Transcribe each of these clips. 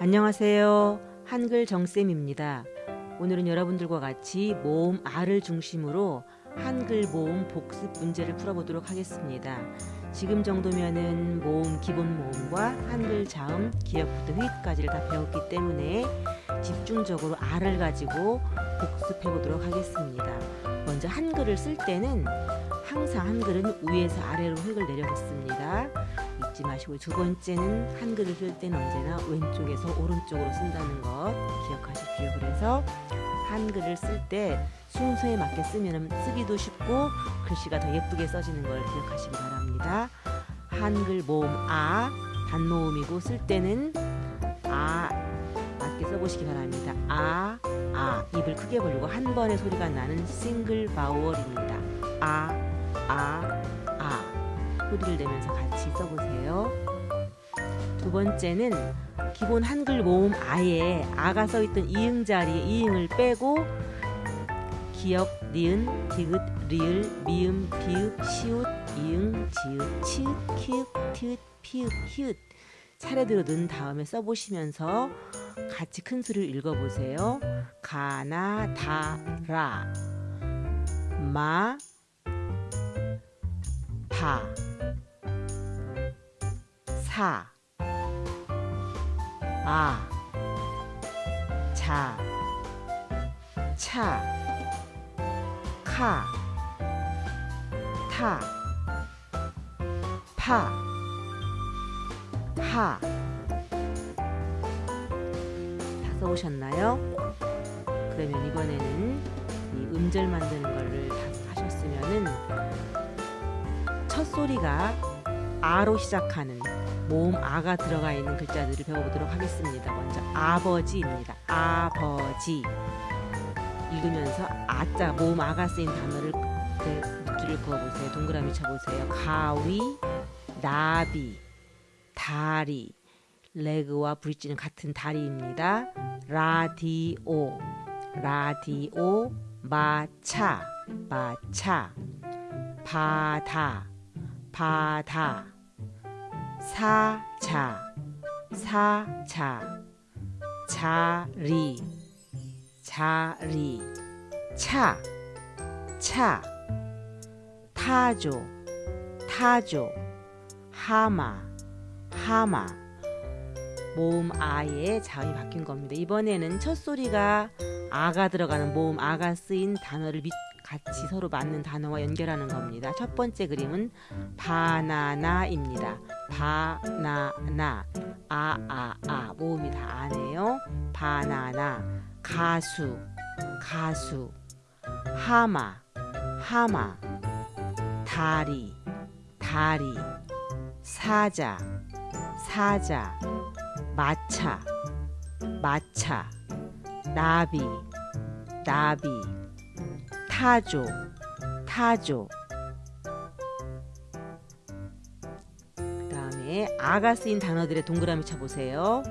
안녕하세요. 한글 정쌤입니다. 오늘은 여러분들과 같이 모음 R을 중심으로 한글 모음 복습 문제를 풀어보도록 하겠습니다. 지금 정도면은 모음 기본 모음과 한글 자음, 기역부터 휘까지를 다 배웠기 때문에 집중적으로 R을 가지고 복습해 보도록 하겠습니다. 먼저 한글을 쓸 때는 항상 한글은 위에서 아래로 획을 내려놓습니다. 잊지 마시고 두 번째는 한글을 쓸 때는 언제나 왼쪽에서 오른쪽으로 쓴다는 것 기억하십시오. 그래서 한글을 쓸 때 순서에 맞게 쓰면 쓰기도 쉽고 글씨가 더 예쁘게 써지는 걸 기억하시기 바랍니다. 한글 모음 아 단모음이고 쓸 때는 아 맞게 써보시기 바랍니다. 아, 아 입을 크게 벌리고 한 번의 소리가 나는 싱글 바우얼입니다. 아, 아, 아 소리를 내면서 같이 써보세요. 두 번째는 기본 한글 모음 아에 아가 써있던 이응 자리에 이응을 빼고 기역, 니은, 디귿, 리을, 미음, 비읍, 시읒, 이응, 지읒, 치읒, 키읔, 티읒, 피읒, 히읗 차례대로 넣은 다음에 써보시면서 같이 큰 소리로 읽어보세요. 가나, 다, 라, 마, 파, 사, 아, 자, 차, 카, 타, 파, 하. 다 써오셨나요? 그러면 이번에는 이 음절 만드는 거를 다 하셨으면은 첫 소리가 아로 시작하는 모음 아가 들어가 있는 글자들을 배워보도록 하겠습니다. 먼저 아버지입니다. 아버지 읽으면서 아자 모음 아가 쓰인 단어를 밑줄을 그어보세요. 동그라미 쳐보세요. 가위, 나비, 다리, 레그와 브릿지는 같은 다리입니다. 라디오, 라디오, 마차, 마차, 바다, 바다, 사자, 사자, 자리, 자리, 차, 차, 타조, 타조, 하마, 하마. 모음 아에 자음이 바뀐 겁니다. 이번에는 첫 소리가 아가 들어가는 모음 아가 쓰인 단어를 밑 같이 서로 맞는 단어와 연결하는 겁니다. 첫 번째 그림은 바나나입니다. 바나나. 아아아 아, 아. 모음이 다 아네요. 바나나. 가수. 가수. 하마. 하마. 다리. 다리. 사자. 사자. 마차. 마차. 나비. 나비 타조 타조. 그 다음에 아가 쓰인 단어들의 동그라미 쳐보세요.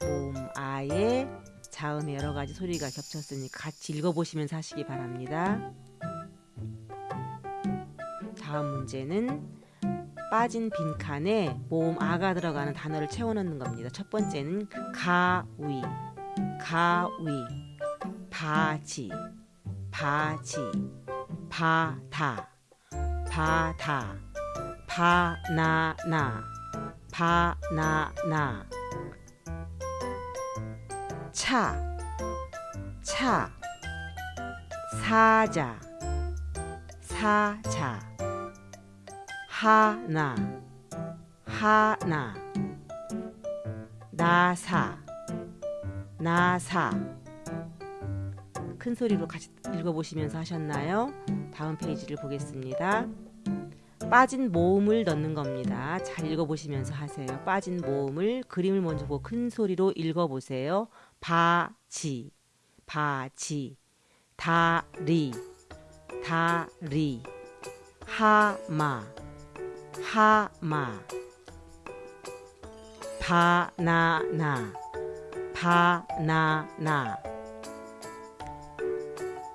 봄 아에 자음에 여러 가지 소리가 겹쳤으니까 같이 읽어보시면서 하시기 바랍니다. 다음 문제는 빠진 빈칸에 모음 아가 들어가는 단어를 채워넣는 겁니다. 첫 번째는 가위 가위 바지 바지 바다 바다 바나나 바나나. 차, 차, 사자, 사자, 하나, 하나, 나사, 나사, 큰 소리로 같이 읽어보시면서 하셨나요? 다음 페이지를 보겠습니다. 빠진 모음을 넣는 겁니다. 잘 읽어보시면서 하세요. 빠진 모음을 그림을 먼저 보고 큰 소리로 읽어보세요. 바지, 바지, 다리, 다리, 하마, 하마, 바나나, 바나나.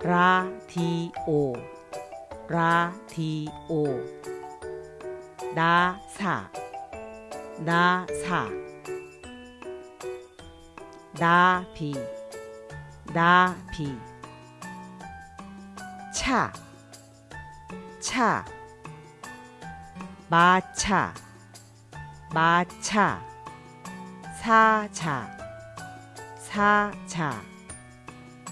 라디오. 라디오. 나사. 나사. 나비. 나비. 차, 차, 마차, 마차, 사자, 사자.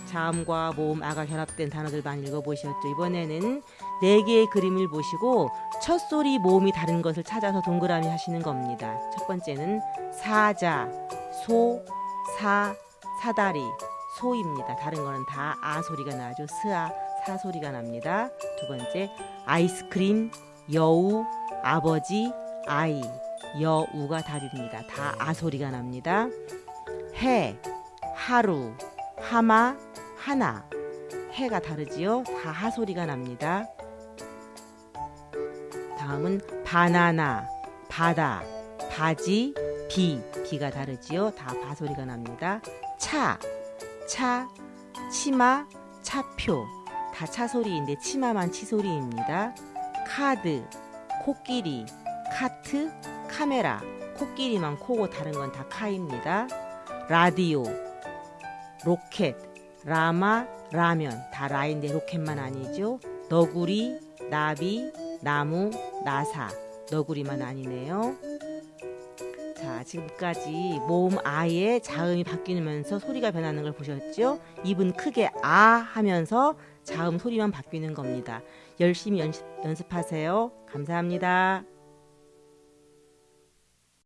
자음과 모음, 아가 결합된 단어들 많이 읽어보셨죠? 이번에는 네 개의 그림을 보시고 첫 소리 모음이 다른 것을 찾아서 동그라미 하시는 겁니다. 첫 번째는 사자, 소, 사, 사다리, 소입니다. 다른 거는 다 아 소리가 나죠. 스아, 사 소리가 납니다. 두 번째 아이스크림, 여우, 아버지, 아이, 여우가 답입니다. 다 아 소리가 납니다. 해, 하루, 하마, 하나. 해가 다르지요? 다하 소리가 납니다. 다음은 바나나, 바다, 바지, 비, 비가 다르지요? 다 바 소리가 납니다. 차, 차, 치마, 차표, 다 차 소리인데 치마만 치 소리입니다. 카드, 코끼리, 카트, 카메라, 코끼리만 코고 다른 건 다 카입니다. 라디오, 로켓, 라마, 라면 다 라인데 로켓만 아니죠. 너구리, 나비, 나무, 나사, 너구리만 아니네요. 자, 지금까지 모음 아의 자음이 바뀌면서 소리가 변하는 걸 보셨죠? 입은 크게 아 하면서 자음 소리만 바뀌는 겁니다. 열심히 연습, 연습하세요. 감사합니다.